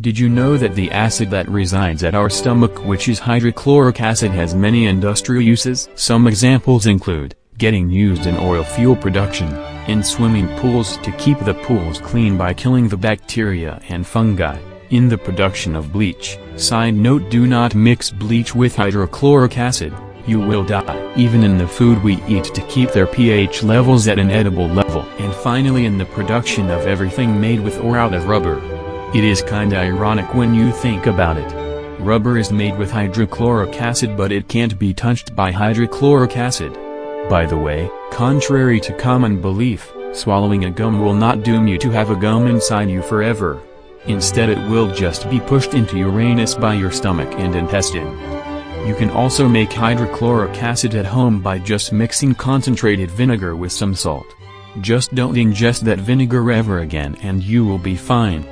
Did you know that the acid that resides at our stomach which is hydrochloric acid has many industrial uses? Some examples include, getting used in oil fuel production, in swimming pools to keep the pools clean by killing the bacteria and fungi, in the production of bleach. Side note do not mix bleach with hydrochloric acid, you will die. Even in the food we eat to keep their pH levels at an edible level. And finally in the production of everything made with or out of rubber. It is kinda ironic when you think about it. Rubber is made with hydrochloric acid but it can't be touched by hydrochloric acid. By the way, contrary to common belief, swallowing a gum will not doom you to have a gum inside you forever. Instead it will just be pushed into Uranus by your stomach and intestine. You can also make hydrochloric acid at home by just mixing concentrated vinegar with some salt. Just don't ingest that vinegar ever again and you will be fine.